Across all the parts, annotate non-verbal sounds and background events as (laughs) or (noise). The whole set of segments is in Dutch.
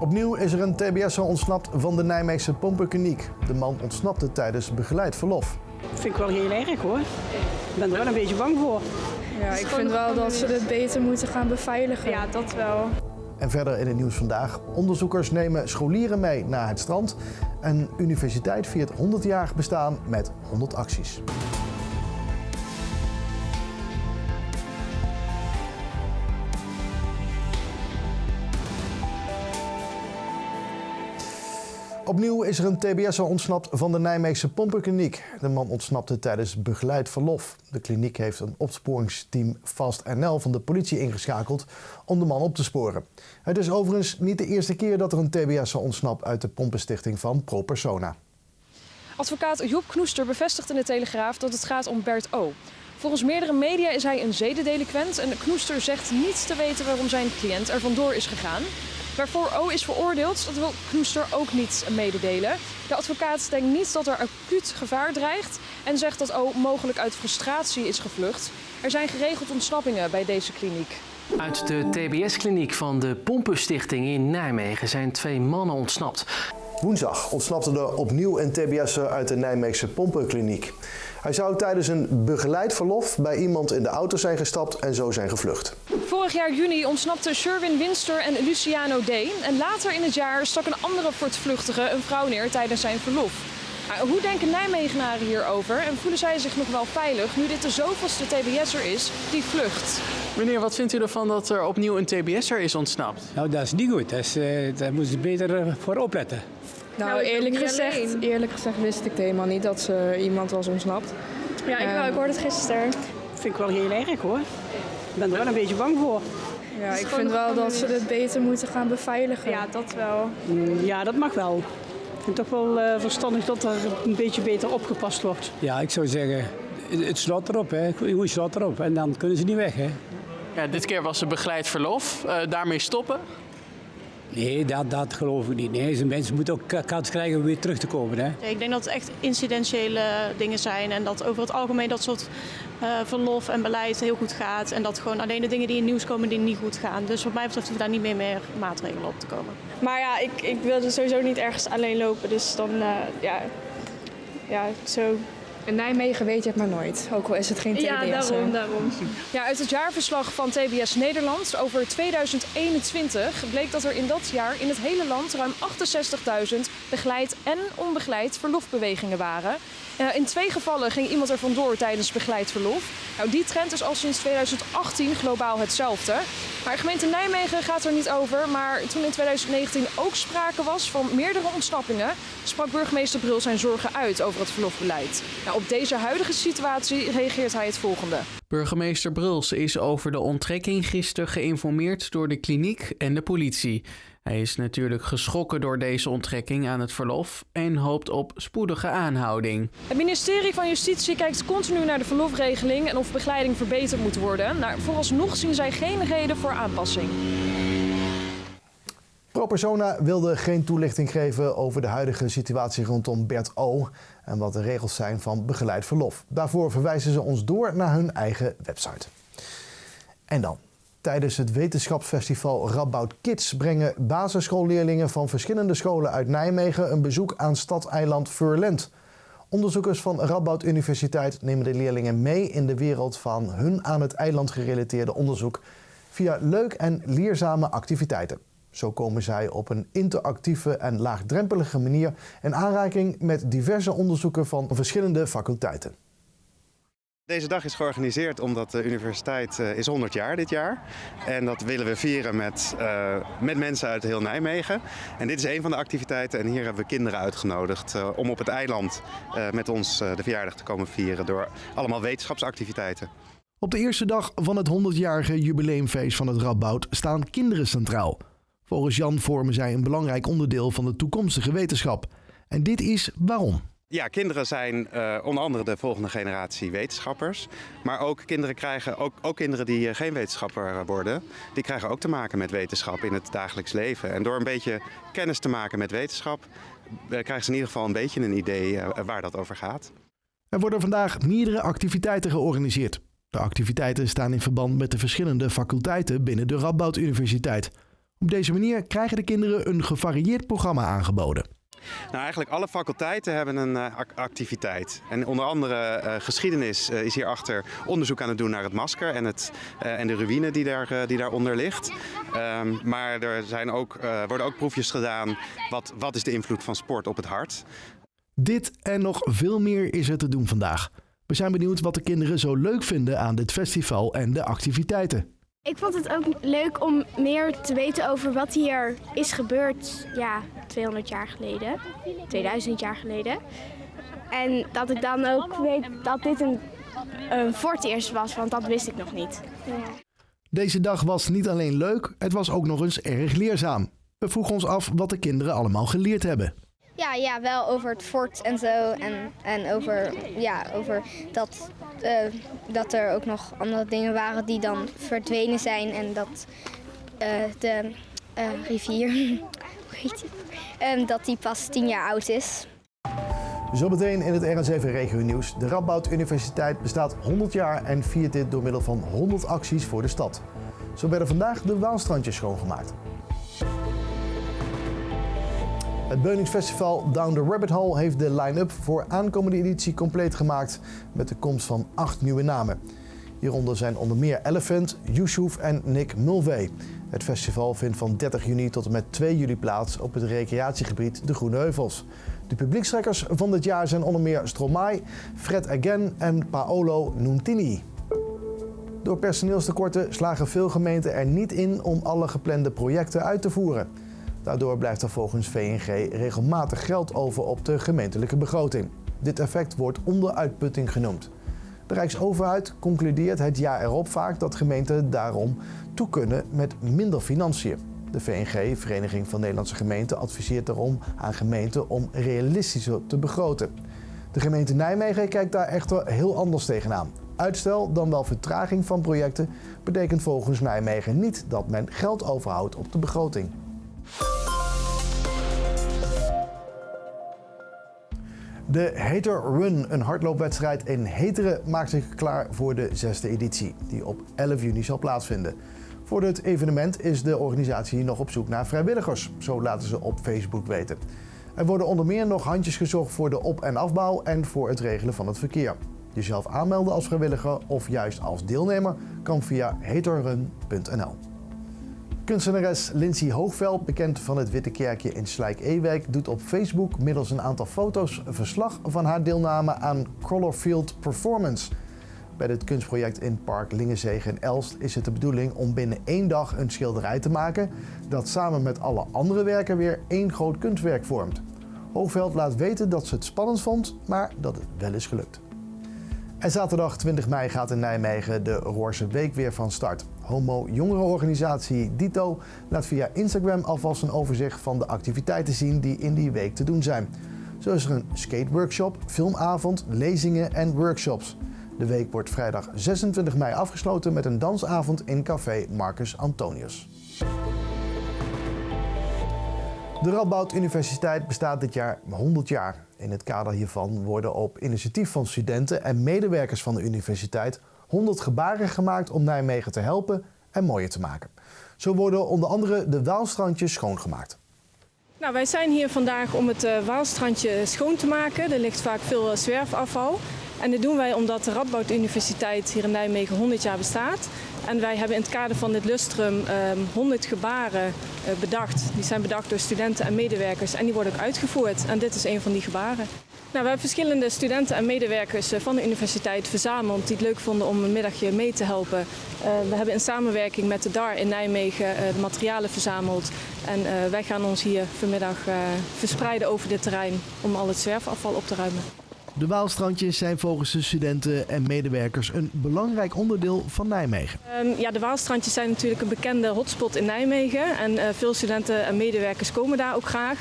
Opnieuw is er een TBS'er ontsnapt van de Nijmeegse pompenkliniek. De man ontsnapte tijdens begeleid verlof. Dat vind ik wel heel erg hoor. Ik ben er wel een beetje bang voor. Ja, ik vind wel dat ze het beter moeten gaan beveiligen. Ja, dat wel. En verder in het nieuws vandaag. Onderzoekers nemen scholieren mee naar het strand. Een universiteit viert 100-jarig bestaan met 100 acties. Opnieuw is er een TBS'er ontsnapt van de Nijmeegse pompenkliniek. De man ontsnapte tijdens begeleid verlof. De kliniek heeft een opsporingsteam Fast NL van de politie ingeschakeld om de man op te sporen. Het is overigens niet de eerste keer dat er een TBS'er ontsnapt uit de pompenstichting van Pro Persona. Advocaat Job Knoester bevestigt in de Telegraaf dat het gaat om Bert O. Volgens meerdere media is hij een zedendelinquent en Knoester zegt niets te weten waarom zijn cliënt er vandoor is gegaan. Waarvoor O is veroordeeld, dat wil Knoester ook niet mededelen. De advocaat denkt niet dat er acuut gevaar dreigt en zegt dat O mogelijk uit frustratie is gevlucht. Er zijn geregeld ontsnappingen bij deze kliniek. Uit de TBS-kliniek van de Pompenstichting in Nijmegen zijn twee mannen ontsnapt. Woensdag ontsnapte er opnieuw een TBS'er uit de Nijmeegse pompenkliniek. Hij zou tijdens een begeleid verlof bij iemand in de auto zijn gestapt en zo zijn gevlucht. Vorig jaar juni ontsnapten Sherwin Winster en Luciano D. En later in het jaar stak een andere voortvluchtige een vrouw neer tijdens zijn verlof. Hoe denken Nijmegenaren hierover en voelen zij zich nog wel veilig nu dit de zoveelste TBS'er is die vlucht? Meneer, wat vindt u ervan dat er opnieuw een TBS'er is ontsnapt? Nou, dat is niet goed. Eh, daar moeten ze beter eh, voor opletten. Nou, Nou, eerlijk, gezegd, alleen. eerlijk gezegd wist ik het helemaal niet dat ze iemand was ontsnapt. Ja, ik, wel, ik hoorde het gisteren. Dat vind ik wel heel erg hoor. Ik ben er wel een beetje bang voor. Ja, ik vind wel dat ze het beter moeten gaan beveiligen. Ja, dat wel. Mm, Ja, dat mag wel. Ik vind het toch wel eh, verstandig dat er een beetje beter opgepast wordt. Ja, ik zou zeggen, het slot erop, hè. Goed slot erop. En dan kunnen ze niet weg, hè. Ja, dit keer was er begeleid verlof. Eh, daarmee stoppen. Nee, dat, dat geloof ik niet. Nee, ze mensen moeten ook ka- kans krijgen om weer terug te komen, hè. Ja, Ik denk dat het echt incidentiële dingen zijn en dat over het algemeen dat soort eh, verlof en beleid heel goed gaat. En dat gewoon alleen de dingen die in het nieuws komen die niet goed gaan. Dus wat mij betreft hoeven daar niet meer, meer maatregelen op te komen. Maar ja, ik, ik wilde sowieso niet ergens alleen lopen. Dus dan, eh, ja, ja, zo. In Nijmegen weet je het maar nooit, ook al is het geen TBS. Ja, daarom, daarom. Ja, uit het jaarverslag van TBS Nederland over 2021 bleek dat er in dat jaar in het hele land ruim 68.000 begeleid en onbegeleid verlofbewegingen waren. Eh, in twee gevallen ging iemand er vandoor tijdens begeleid verlof. Nou, die trend is al sinds 2018 globaal hetzelfde. Maar gemeente Nijmegen gaat er niet over. Maar toen in 2019 ook sprake was van meerdere ontsnappingen, sprak burgemeester Brul zijn zorgen uit over het verlofbeleid. Nou, op deze huidige situatie reageert hij het volgende. Burgemeester Bruls is over de onttrekking gisteren geïnformeerd door de kliniek en de politie. Hij is natuurlijk geschrokken door deze onttrekking aan het verlof en hoopt op spoedige aanhouding. Het ministerie van Justitie kijkt continu naar de verlofregeling en of begeleiding verbeterd moet worden. Nou, vooralsnog zien zij geen reden voor aanpassing. ProPersona wilde geen toelichting geven over de huidige situatie rondom Bert O. en wat de regels zijn van begeleid verlof. Daarvoor verwijzen ze ons door naar hun eigen website. En dan. Tijdens het wetenschapsfestival Radboud Kids brengen basisschoolleerlingen van verschillende scholen uit Nijmegen een bezoek aan stadeiland Furlent. Onderzoekers van Radboud Universiteit nemen de leerlingen mee in de wereld van hun aan het eiland gerelateerde onderzoek via leuk en leerzame activiteiten. Zo komen zij op een interactieve en laagdrempelige manier in aanraking met diverse onderzoeken van verschillende faculteiten. Deze dag is georganiseerd omdat de universiteit eh, is 100 jaar dit jaar. En dat willen we vieren met, eh, met mensen uit heel Nijmegen. En dit is een van de activiteiten. En hier hebben we kinderen uitgenodigd eh, om op het eiland eh, met ons eh, de verjaardag te komen vieren door allemaal wetenschapsactiviteiten. Op de eerste dag van het 100-jarige jubileumfeest van het Radboud staan kinderen centraal. Volgens Jan vormen zij een belangrijk onderdeel van de toekomstige wetenschap. En dit is waarom. Ja, kinderen zijn eh, onder andere de volgende generatie wetenschappers. Maar ook kinderen krijgen, ook, ook kinderen die eh, geen wetenschapper worden, die krijgen ook te maken met wetenschap in het dagelijks leven. En door een beetje kennis te maken met wetenschap, eh, krijgen ze in ieder geval een beetje een idee waar dat over gaat. Er worden vandaag meerdere activiteiten georganiseerd. De activiteiten staan in verband met de verschillende faculteiten binnen de Radboud Universiteit. Op deze manier krijgen de kinderen een gevarieerd programma aangeboden. Nou, eigenlijk alle faculteiten hebben een uh, activiteit. En onder andere uh, geschiedenis uh, is hierachter onderzoek aan het doen naar het masker en, het, en de ruïne die, daar, die daaronder ligt. Um, maar er zijn ook, worden ook proefjes gedaan. Wat, wat is de invloed van sport op het hart? Dit en nog veel meer is er te doen vandaag. We zijn benieuwd wat de kinderen zo leuk vinden aan dit festival en de activiteiten. Ik vond het ook leuk om meer te weten over wat hier is gebeurd, ja, 200 jaar geleden, 2000 jaar geleden. En dat ik dan ook weet dat dit een, een het eerst was, want dat wist ik nog niet. Deze dag was niet alleen leuk, het was ook nog eens erg leerzaam. We vroegen ons af wat de kinderen allemaal geleerd hebben. Ja, ja, wel over het fort en zo. En, en over, ja, over dat, uh, dat er ook nog andere dingen waren die dan verdwenen zijn. En dat uh, de uh, rivier, (laughs) hoe heet die? Um, dat die pas tien jaar oud is. Zometeen in het RN7 Regio Nieuws. De Radboud Universiteit bestaat 100 jaar en viert dit door middel van 100 acties voor de stad. Zo werden vandaag de Waalstrandjes schoongemaakt. Het Beuningsfestival Down the Rabbit Hole heeft de line-up voor aankomende editie compleet gemaakt met de komst van acht nieuwe namen. Hieronder zijn onder meer Elephant, Yusuf en Nick Mulvey. Het festival vindt van 30 juni tot en met 2 juli plaats op het recreatiegebied De Groene Heuvels. De publiekstrekkers van dit jaar zijn onder meer Stromae, Fred Again en Paolo Nuntini. Door personeelstekorten slagen veel gemeenten er niet in om alle geplande projecten uit te voeren. Daardoor blijft er volgens VNG regelmatig geld over op de gemeentelijke begroting. Dit effect wordt onderuitputting genoemd. De Rijksoverheid concludeert het jaar erop vaak dat gemeenten daarom toe kunnen met minder financiën. De VNG, Vereniging van Nederlandse Gemeenten, adviseert daarom aan gemeenten om realistischer te begroten. De gemeente Nijmegen kijkt daar echter heel anders tegenaan. Uitstel, dan wel vertraging van projecten, betekent volgens Nijmegen niet dat men geld overhoudt op de begroting. De Hater Run, een hardloopwedstrijd in Heteren, maakt zich klaar voor de zesde editie, die op 11 juni zal plaatsvinden. Voor het evenement is de organisatie nog op zoek naar vrijwilligers, zo laten ze op Facebook weten. Er worden onder meer nog handjes gezocht voor de op- en afbouw en voor het regelen van het verkeer. Jezelf aanmelden als vrijwilliger of juist als deelnemer kan via haterrun.nl. Kunstenares Lindsay Hoogveld, bekend van het Witte Kerkje in Slijk-Ewijk, doet op Facebook middels een aantal foto's verslag van haar deelname aan Colorfield Performance. Bij dit kunstproject in Park Lingenzegen in Elst is het de bedoeling om binnen één dag een schilderij te maken dat samen met alle andere werken weer één groot kunstwerk vormt. Hoogveld laat weten dat ze het spannend vond, maar dat het wel is gelukt. En zaterdag 20 mei gaat in Nijmegen de Roorse Week weer van start. Homo-jongerenorganisatie Dito laat via Instagram alvast een overzicht van de activiteiten zien die in die week te doen zijn. Zo is er een skateworkshop, filmavond, lezingen en workshops. De week wordt vrijdag 26 mei afgesloten met een dansavond in café Marcus Antonius. De Radboud Universiteit bestaat dit jaar 100 jaar. In het kader hiervan worden op initiatief van studenten en medewerkers van de universiteit 100 gebaren gemaakt om Nijmegen te helpen en mooier te maken. Zo worden onder andere de Waalstrandjes schoongemaakt. Nou, wij zijn hier vandaag om het uh, Waalstrandje schoon te maken. Er ligt vaak veel uh, zwerfafval. En dit doen wij omdat de Radboud Universiteit hier in Nijmegen 100 jaar bestaat. En wij hebben in het kader van dit lustrum um, 100 gebaren uh, bedacht. Die zijn bedacht door studenten en medewerkers en die worden ook uitgevoerd. En dit is een van die gebaren. Nou, we hebben verschillende studenten en medewerkers van de universiteit verzameld die het leuk vonden om een middagje mee te helpen. Uh, we hebben in samenwerking met de DAR in Nijmegen de materialen verzameld. En wij gaan ons hier vanmiddag verspreiden over dit terrein om al het zwerfafval op te ruimen. De Waalstrandjes zijn volgens de studenten en medewerkers een belangrijk onderdeel van Nijmegen. Um, ja, de Waalstrandjes zijn natuurlijk een bekende hotspot in Nijmegen. En uh, veel studenten en medewerkers komen daar ook graag.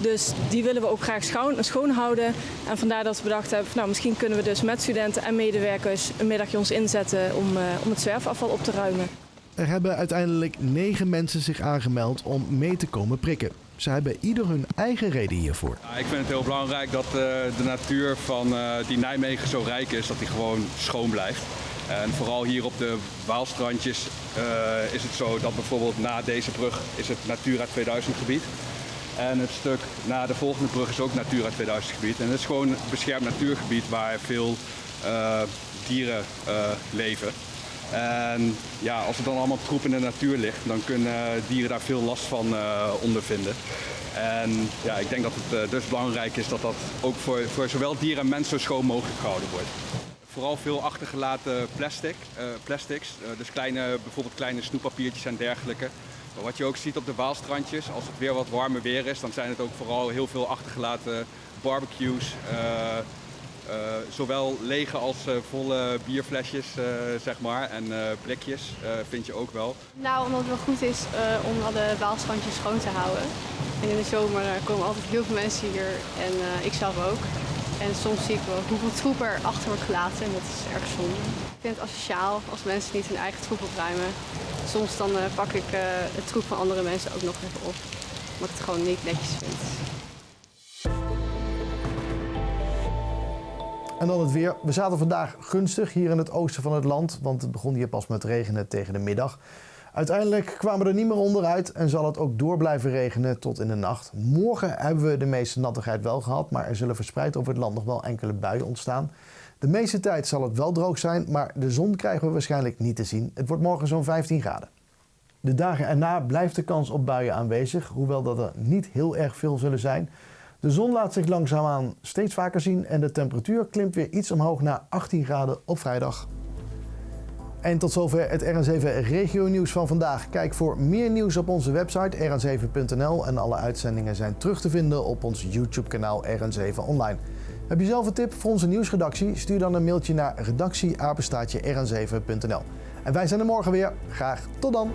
Dus die willen we ook graag schoon, houden. En vandaar dat we bedacht hebben, nou, misschien kunnen we dus met studenten en medewerkers een middagje ons inzetten om, uh, om het zwerfafval op te ruimen. Er hebben uiteindelijk negen mensen zich aangemeld om mee te komen prikken. Ze hebben ieder hun eigen reden hiervoor. Ja, ik vind het heel belangrijk dat uh, de natuur van uh, die Nijmegen zo rijk is, dat die gewoon schoon blijft. En vooral hier op de Waalstrandjes uh, is het zo dat bijvoorbeeld na deze brug is het Natura 2000 gebied. En het stuk na de volgende brug is ook Natura 2000 gebied. En het is gewoon een beschermd natuurgebied waar veel dieren leven. En ja, als er dan allemaal troep in de natuur ligt, dan kunnen dieren daar veel last van uh, ondervinden. En ja, ik denk dat het dus belangrijk is dat dat ook voor, voor zowel dieren en mensen zo schoon mogelijk gehouden wordt. Vooral veel achtergelaten plastic, plastics, dus kleine, bijvoorbeeld kleine snoeppapiertjes en dergelijke. Maar wat je ook ziet op de Waalstrandjes, als het weer wat warmer weer is, dan zijn het ook vooral heel veel achtergelaten barbecues. Zowel lege als uh, volle bierflesjes, zeg maar, en blikjes vind je ook wel. Nou, omdat het wel goed is om alle Waalstrandjes schoon te houden. En in de zomer komen altijd heel veel mensen hier en ik zelf ook. En soms zie ik wel hoeveel troep er achter wordt gelaten en dat is erg zonde. Ik vind het asociaal als mensen niet hun eigen troep opruimen. Soms dan pak ik het troep van andere mensen ook nog even op. Omdat ik het gewoon niet netjes vind. En dan het weer. We zaten vandaag gunstig hier in het oosten van het land, want het begon hier pas met regenen tegen de middag. Uiteindelijk kwamen we er niet meer onderuit en zal het ook door blijven regenen tot in de nacht. Morgen hebben we de meeste nattigheid wel gehad, maar er zullen verspreid over het land nog wel enkele buien ontstaan. De meeste tijd zal het wel droog zijn, maar de zon krijgen we waarschijnlijk niet te zien. Het wordt morgen zo'n 15 graden. De dagen erna blijft de kans op buien aanwezig, hoewel dat er niet heel erg veel zullen zijn. De zon laat zich langzaamaan steeds vaker zien en de temperatuur klimt weer iets omhoog naar 18 graden op vrijdag. En tot zover het RN7 regio nieuws van vandaag. Kijk voor meer nieuws op onze website rn7.nl en alle uitzendingen zijn terug te vinden op ons YouTube kanaal RN7 Online. Heb je zelf een tip voor onze nieuwsredactie? Stuur dan een mailtje naar redactieapenstaatje rn7.nl. En wij zijn er morgen weer. Graag tot dan!